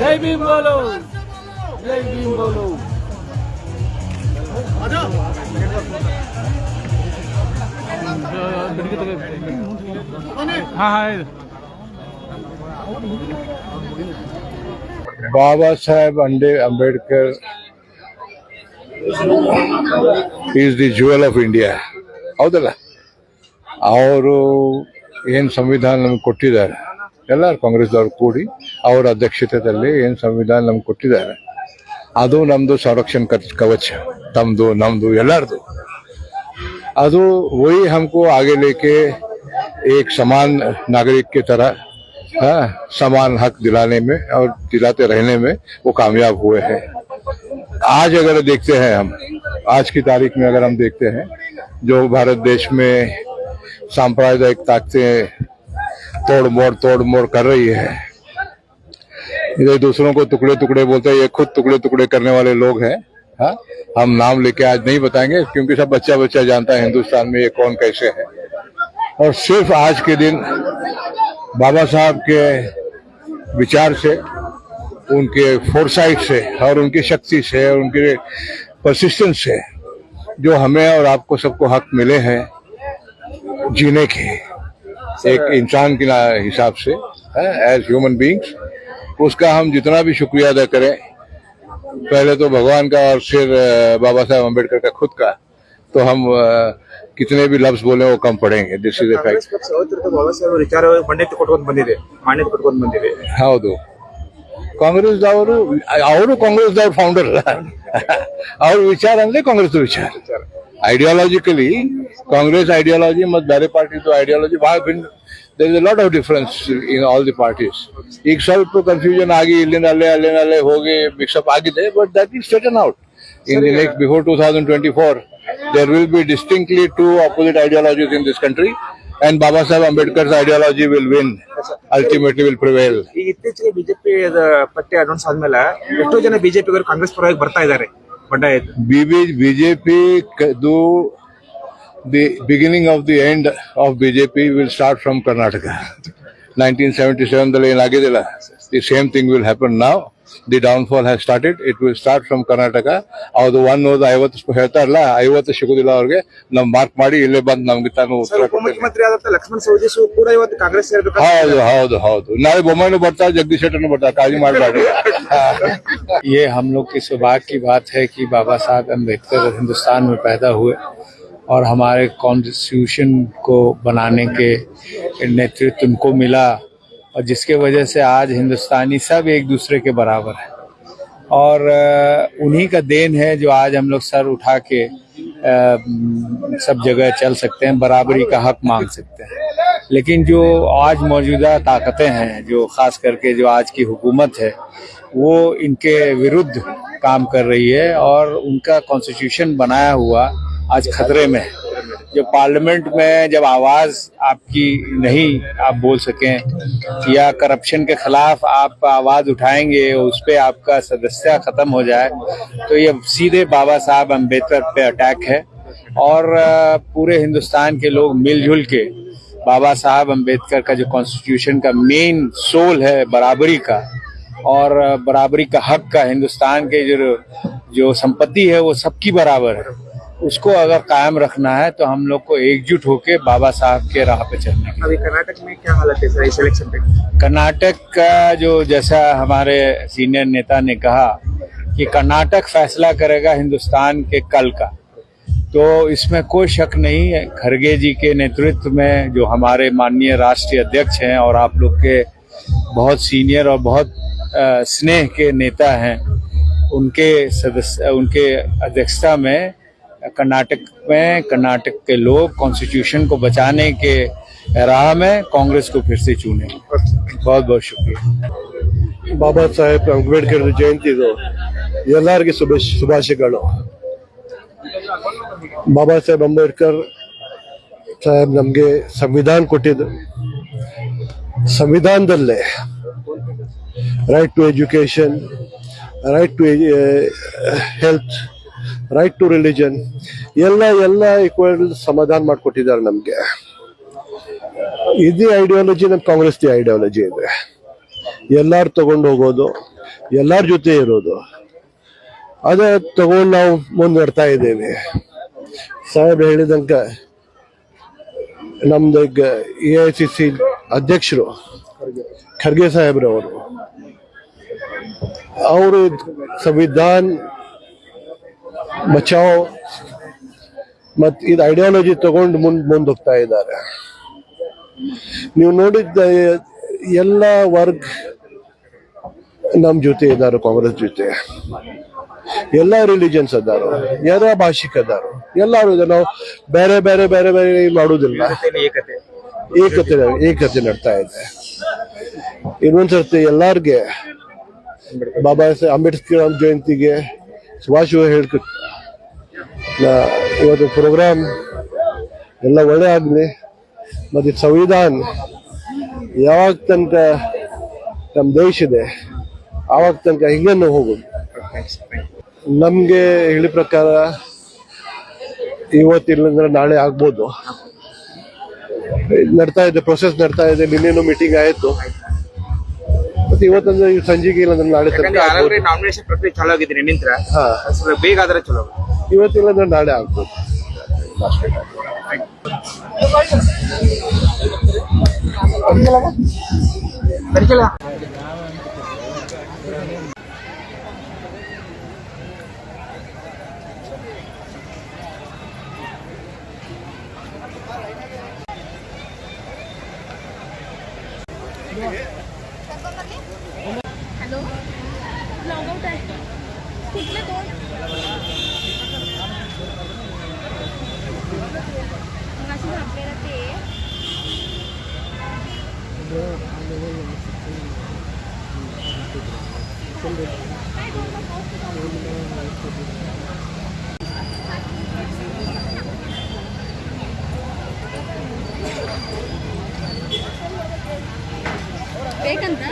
జై భీమ్ బోలో జై భీమ్ బోలో हाँ हाँ Baba Saheb Ambedkar is the jewel of India ಹೌದಲ್ಲ? ಅವರು ಏನು ಸಂವಿಧಾನ ನಮ್ಗೆ ಕೊಟ್ಟಿದ್ದಾರೆ? ಎಲ್ಲರೂ ಕಾಂಗ್ರೆಸ್ದವ್ರು ಕೂಡಿ ಅವರ ಅಧ್ಯಕ್ಷತೆಯಲ್ಲಿ ಏನು ಸಂವಿಧಾನ ನಮ್ಗೆ ಕೊಟ್ಟಿದ್ದಾರೆ? ಅದು ನಮ್ಮದು ಸಂರಕ್ಷಣೆ ಕವಚ. ತಮ್ಮದು ನಮ್ಮದು ಎಲ್ಲರದು. ಅದು ವೈ ಹಮಕು ಆಗೆ ಏಕ್ ಸಮಾನ ನಾಗರಿಕ ತರ हाँ, समान हक दिलाने में और दिलाते रहने में वो कामयाब हुए हैं। आज अगर देखते हैं हम आज की तारीख में अगर हम देखते हैं जो भारत देश में सांप्रदायिक ताकतें तोड़ मोड़ तोड़ मोड़ कर रही है इधर दूसरों को टुकड़े टुकड़े बोलते हैं ये खुद टुकड़े टुकड़े करने वाले लोग हैं हाँ हम नाम लेके आज नहीं बताएँगे क्योंकि सब बच्चा बच्चा जानता है हिंदुस्तान में ये कौन कैसे है। और सिर्फ़ आज के दिन बाबा साहब के विचार से उनके फोरसाइट से और उनकी शक्ति से और उनके परसिस्टेंस से जो हमें और आपको सबको हक मिले हैं जीने के एक इंसान के हिसाब से एज ह्यूमन बींग्स उसका हम जितना भी शुक्रिया अदा करें। पहले तो भगवान का और फिर बाबा साहब अंबेडकर का खुद का। तो हम अ, कितने भी लफ्ज बोले वो कम पड़ेंगे दिस इज ಕಾಂಗ್ರೆಸ್ फैक्ट ಪಕ್ಷ ಯಾವತ್ತಿರ್ತ ಬಾಬಾ ಸಾಹೇಬ್ ವಿಚಾರ ಮಾನ್ಯತೆ ಕೊಟ್ಕೊಂಡ್ ಬಂದಿದೆ ಮಾನ್ಯತೆ ಕೊಟ್ಕೊಂಡ್ ಬಂದಿದೆ ಹೌದು ಕಾಂಗ್ರೆಸ್ದವರು ಅವರು ಕಾಂಗ್ರೆಸ್ದವ್ರ ಫೌಂಡರ್ ಅವ್ರ ವಿಚಾರ ಅಂದ್ರೆ ಕಾಂಗ್ರೆಸ್ ವಿಚಾರ ಐಡಿಯಾಲಜಿಕಲಿ ಕಾಂಗ್ರೆಸ್ ಐಡಿಯಾಲಜಿ ಮತ್ತು ಬೇರೆ ಪಾರ್ಟಿದು ಐಡಿಯಾಲಜಿ ಬಹಳ ಭಿನ್ನ there is a lot of difference in all the parties ಈಗ ಸ್ವಲ್ಪ ಕನ್ಫ್ಯೂಷನ್ ಆಗಿ ಇಲ್ಲಿಂದ ಅಲ್ಲೇ ಅಲ್ಲಿಂದ ಅಲ್ಲೇ ಹೋಗಿ ಮಿಕ್ಸಪ್ ಆಗಿದೆ but that is straighten out in the next before 2024 There will be distinctly two opposite ideologies in this country. And Baba Sahib Ambedkar's ideology will win. Ultimately will prevail. ಇತ್ತೀಚೆಗೆ BJP ಪಟ್ಟಿ announce ಆದ್ಮೇಲೆ ಎಷ್ಟೋ ಜನ ಬಿಜೆಪಿಗರು ಕಾಂಗ್ರೆಸ್ ಪರವಾಗಿ ಬರ್ತಾ ಇದ್ದಾರೆ ಬಂಡಾಯ BJP ದು the beginning of the end of BJP will start from Karnataka nineteen seventy seven ದಲ್ಲಿ ಏನಾಗಿದ್ದಿಲ್ಲ the same thing will happen ನಾವ್ The downfall has started. It will start from Karnataka. ಅದು ಒನ್ ಹೋದ ಐವತ್ತು ಹೇಳ್ತಾರಲ್ಲ ಐವತ್ತು ಸಿಗುದಿಲ್ಲ ಅವ್ರಿಗೆ ನಾವು ಮಾರ್ಕ್ ಮಾಡಿ ಇಲ್ಲೇ ಬಂದು ನಮ್ಗೆ ತಾನು ಉತ್ತರ ಕೊಡ್ತೇನೆ ಉಪಮುಖ್ಯಮಂತ್ರಿ ಆದಂತ ಲಕ್ಷ್ಮಣ್ ಸವದಿ ಕೂಡ ಇವತ್ತು ಕಾಂಗ್ರೆಸ್ ಸೇರ್ಬೇಕು ಹೌದು ಹೌದು ಹೌದು ನಾಳೆ ಬೊಮ್ಮಾಯಿನೂ ಬರ್ತಾರೆ ಜಗದೀಶ್ ಶೆಟ್ಟರ್ನು ಬರ್ತಾರೆ ಕಾಳಜಿ ಮಾಡಬೇಡಿ ये हम लोग की सौभाग्य की बात है कि बाबा साहब अम्बेडकर हिंदुस्तान में पैदा हुए और हमारे कॉन्स्टिट्यूशन को बनाने के नेतृत्व उनको मिला और जिसके वजह से आज हिंदुस्तानी सब एक दूसरे के बराबर है। और उन्हीं का देन है जो आज हम लोग सर उठा के सब जगह चल सकते हैं, बराबरी का हक मांग सकते हैं। लेकिन जो आज मौजूदा ताकतें हैं, जो खास करके जो आज की हुकूमत है, वो इनके विरुद्ध काम कर रही है और उनका कॉन्स्टिट्यूशन बनाया हुआ आज खतरे में है। जो पार्लियामेंट में जब आवाज़ आपकी नहीं, आप बोल सकें, या करप्शन के खिलाफ आप आवाज़ उठाएँगे, उस पर आपका सदस्यता खत्म हो जाए तो ये सीधे बाबा साहब अंबेडकर पे अटैक है। और पूरे हिंदुस्तान के लोग मिलजुल के बाबा साहब अंबेडकर का जो कॉन्स्टिट्यूशन का मेन सोल है, बराबरी का, और बराबरी का हक का हिंदुस्तान के जो जो संपत्ति है, वो सबकी बराबर है। उसको अगर कायम रखना है तो हम लोग को एकजुट होके बाबा साहब के राह पे चलना है। अभी कर्नाटक में क्या हालत है सर इस इलेक्शन पे? कर्नाटक का जो जैसा हमारे सीनियर नेता ने कहा कि कर्नाटक फैसला करेगा हिंदुस्तान के कल का तो इसमें कोई शक नहीं है। खरगे जी के नेतृत्व में जो हमारे माननीय राष्ट्रीय अध्यक्ष हैं और आप लोग के बहुत सीनियर और बहुत स्नेह के नेता हैं उनके सदस्य उनके अध्यक्षता में कर्नाटक में कर्नाटक के लोग कॉन्स्टिट्यूशन को बचाने के राह में कांग्रेस को फिर से चुने बहुत बहुत शुक्रिया ಬಾಬಾ ಸಾಹೇಬ್ ಅಂಬೇಡ್ಕರ್ ಜಯಂತಿದು ಎಲ್ಲರಿಗೆ ಶುಭ ಶುಭಾಶಯಗಳು ಬಾಬಾ ಸಾಹೇಬ್ ಅಂಬೇಡ್ಕರ್ ಸಾಹೇಬ್ ನಮಗೆ ಸಂವಿಧಾನ ಕೊಟ್ಟಿದ್ದು ಸಂವಿಧಾನದಲ್ಲೇ right to education right to health right to religion ಎಲ್ಲ ಎಲ್ಲ ಈಕ್ವಲ್ ಸಮಾಧಾನ ಮಾಡಿಕೊಟ್ಟಿದ್ದಾರೆ ನಮಗೆ. ಇದೇ ಐಡಿಯಾಲಜಿ ನಮ್ಮ ಕಾಂಗ್ರೆಸ್ ಐಡಿಯಾಲಜಿ ಇದೆ. ಎಲ್ಲಾರು ತಗೊಂಡು ಹೋಗೋದು, ಎಲ್ಲಾರ ಜೊತೆ ಇರೋದು. ಅದೇ ತಗೊಂಡು ನಾವು ಮುಂದುವರ್ತಾ ಇದ್ದೇವೆ. ಸಾಹೇಬ್ ಹೇಳಿದಂಕ ನಮ್ದು ಎ ಐ ಸಿ ಸಿ ಅಧ್ಯಕ್ಷರು ಖರ್ಗೆ ಸಾಹೇಬ್ರವರು. ಅವರು ಸಂವಿಧಾನ್ ಬಚಾವ್ ಮತ್ ಇದು ಐಡಿಯಾಲಜಿ ತಗೊಂಡು ಮುಂದ್ ಮುಂದೆ ಹೋಗ್ತಾ ಇದ್ದಾರೆ. ನೀವು ನೋಡಿದ್ದ ಎಲ್ಲ ವರ್ಗ ನಮ್ಮ ಜೊತೆ ಇದ್ದಾರೆ ಕಾಂಗ್ರೆಸ್ ಜೊತೆ. ಎಲ್ಲ ರಿಲಿಜನ್ಸ್ ಅದಾರು ಎಲ್ಲ ಭಾಷಿಕ ಅದಾರು. ಎಲ್ಲರೂ ಇದೆ ನಾವು ಬೇರೆ ಬೇರೆ ಬೇರೆ ಬೇರೆ ಮಾಡೋದಿಲ್ಲ ಏಕತೆ. ಏಕತೆ ನಡ್ತಾ ಇದೆ. ಇನ್ನೊಂದ್ಸರ್ತಿ ಎಲ್ಲಾರ್ಗೆ ಬಾಬಾ ಸಾಹೇಬ್ ಅಂಬೇಡ್ಕರ್ ಜಯಂತಿಗೆ ಶುಭಾಶಯ ಹೇಳ್ಕೊಟ್ಟು ಇವತ್ತು ಪ್ರೋಗ್ರಾಮ್ ಎಲ್ಲ ಒಳ್ಳೆ ಆಗಲಿ ಮತ್ತು ಸಂವಿಧಾನ ಯಾವಾಗ ತನಕ ನಮ್ಮ ದೇಶ ಇದೆ, ಆವಾಗ ತನಕ ಹಿಂಗನ್ನು ಹೋಗೋದು ನಮಗೆ ಹೇಳಿ ಪ್ರಕಾರ ಇವತ್ತಿಲ್ಲಂದ್ರೆ ನಾಳೆ ಆಗ್ಬೋದು. ನಡ್ತಾ ಇದೆ ಪ್ರೊಸೆಸ್ ನಡ್ತಾ ಇದೆ, ನಿನ್ನೇನು ಮೀಟಿಂಗ್ ಆಯ್ತು. ಮತ್ತೆ ಇವತ್ತಂದ್ರೆ ಈ ಸಂಜೆಗೆ ಇಲ್ಲಂದ್ರೆ ನಾಳೆ ತನಕ ಆಗ್ಬೋದು. ನಾಮಿನೇಷನ್ ಪ್ರಕ್ರಿಯೆ ಚಾಲೂ ಆಗಿದ್ದೀನಿ ನಿಂತ್ರ ಹಾ. ಸ್ವಲ್ಪ ಬೇಗ ಆದ್ರೆ ಚಲೋ ಇವತ್ತಿಲ್ಲಂದ್ರೆ ನಾಳೆ ಆಗ್ಬೋದು. हॅलो लॉग आउट आहे कुठले दोन मग असं आपल्याला ते ಬೇಕಂತ?